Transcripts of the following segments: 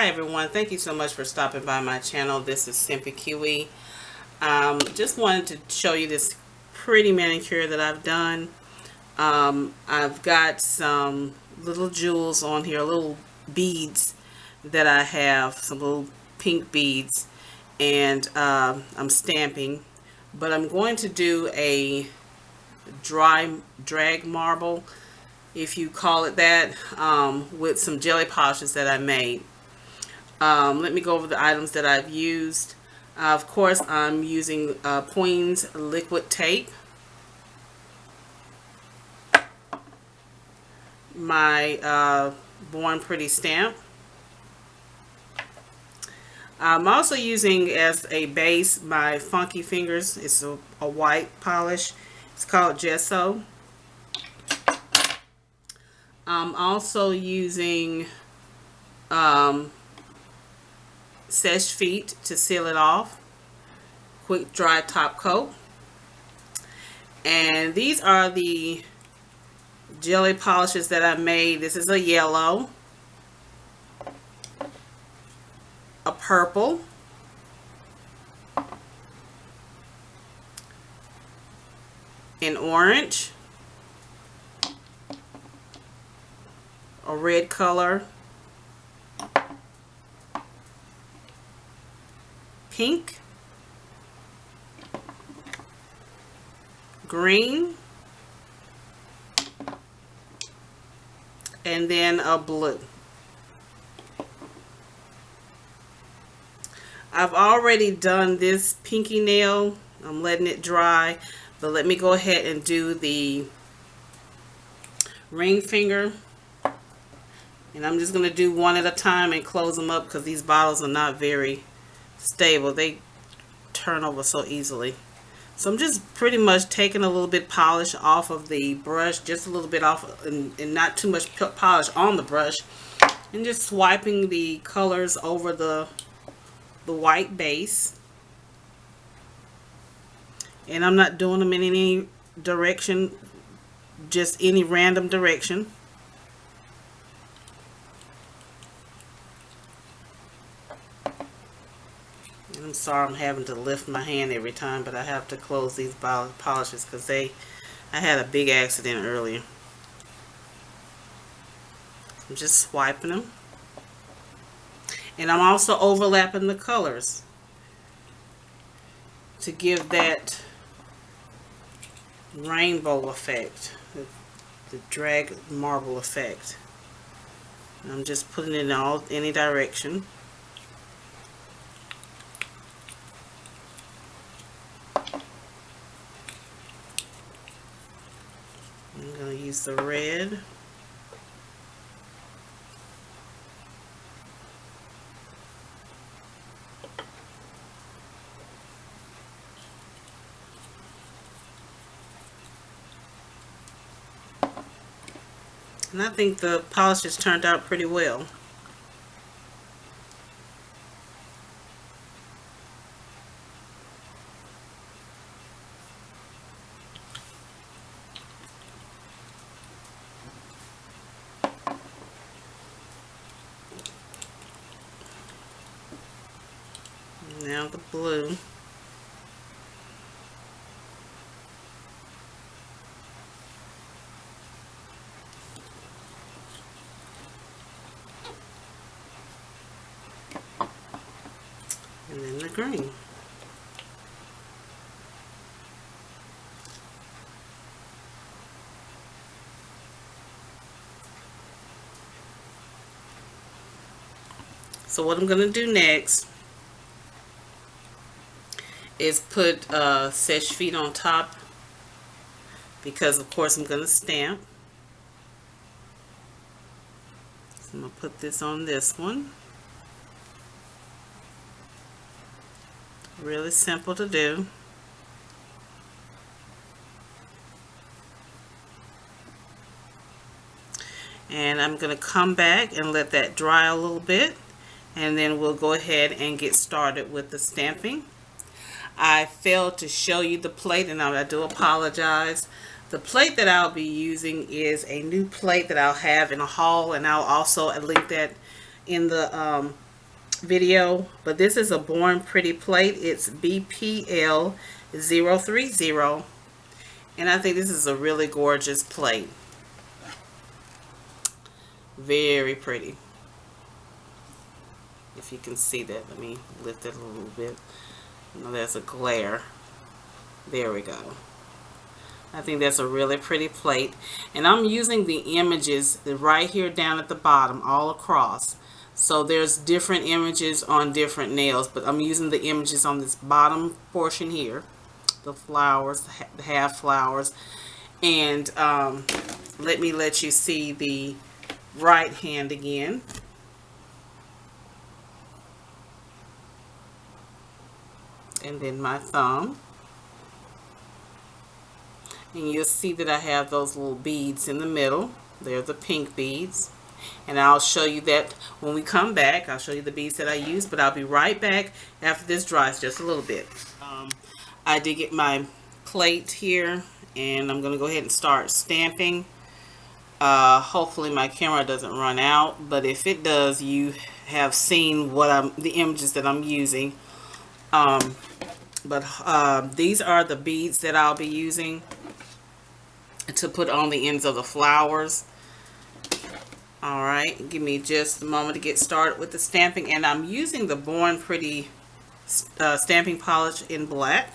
Hi everyone, thank you so much for stopping by my channel. This is Simpy Kiwi. Um, just wanted to show you this pretty manicure that I've done. Um, I've got some little jewels on here, little beads that I have, some little pink beads, and uh, I'm stamping. But I'm going to do a dry drag marble if you call it that, um, with some jelly polishes that I made. Um, let me go over the items that I've used. Uh, of course, I'm using uh, liquid tape. My uh, Born Pretty stamp. I'm also using as a base my Funky Fingers. It's a, a white polish. It's called Gesso. I'm also using um, Seche Vite to seal it off. Quick dry top coat. And these are the jelly polishes that I made. This is a yellow, a purple, an orange, a red color, pink, green, and then a blue. I've already done this pinky nail. I'm letting it dry. But let me go ahead and do the ring finger. And I'm just going to do one at a time and close them up because these bottles are not very stable. They turn over so easily. So I'm just pretty much taking a little bit polish off of the brush, just a little bit off and, and not too much polish on the brush. And just swiping the colors over the, the white base. And I'm not doing them in any direction, just any random direction. I'm sorry I'm having to lift my hand every time, but I have to close these polishes because they, I had a big accident earlier. I'm just swiping them. And I'm also overlapping the colors to give that rainbow effect, the, the drag marble effect. I'm just putting it in all any direction. Use the red. And I think the polish has turned out pretty well. Now the blue. And then the green. So what I'm going to do next is put uh, Seche Vite on top because of course I'm going to stamp. So I'm going to put this on this one. Really simple to do. And I'm going to come back and let that dry a little bit and then we'll go ahead and get started with the stamping. I failed to show you the plate and I do apologize. The plate that I'll be using is a new plate that I'll have in a haul and I'll also link that in the um, video, but this is a Born Pretty plate. It's BPL 030 and I think this is a really gorgeous plate. Very pretty. If you can see that, let me lift it a little bit. There's a glare. There we go. I think that's a really pretty plate. And I'm using the images right here down at the bottom all across. So there's different images on different nails, but I'm using the images on this bottom portion here. The flowers, the half flowers. And um, let me let you see the right hand again. And then my thumb. And you'll see that I have those little beads in the middle. They're the pink beads. And I'll show you that when we come back I'll show you the beads that I use but I'll be right back after this dries just a little bit. Um, I did get my plate here and I'm gonna go ahead and start stamping. Uh, hopefully my camera doesn't run out but if it does you have seen what I'm the images that I'm using. Um, but uh, these are the beads that I'll be using to put on the ends of the flowers. All right, give me just a moment to get started with the stamping. And I'm using the Born Pretty uh, stamping polish in black.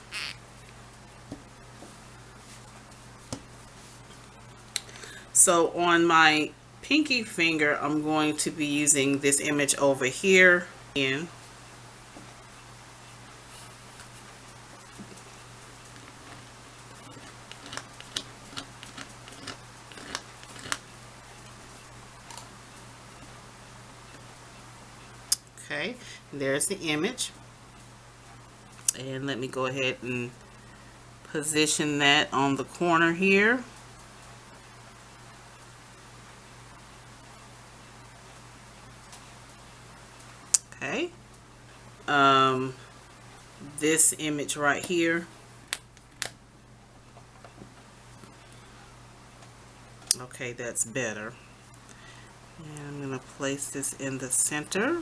So on my pinky finger, I'm going to be using this image over here. In okay there's the image. And let me go ahead and position that on the corner here. Okay um, this image right here. Okay that's better. And I'm going to place this in the center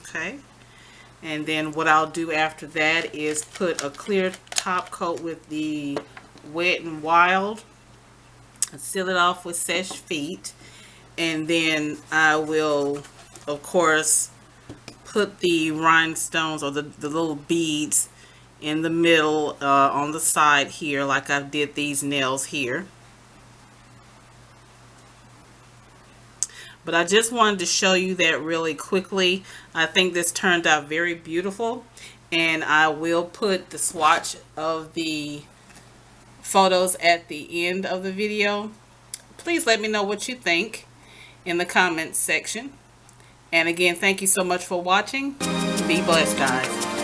okay. And then what I'll do after that is put a clear top coat with the wet and wild seal it off with Seche Vite and then I will of course put the rhinestones or the, the little beads in the middle uh, on the side here like I did these nails here but I just wanted to show you that really quickly. I think this turned out very beautiful and I will put the swatch of the photos at the end of the video. Please let me know what you think in the comments section. And again, thank you so much for watching. Be blessed, guys.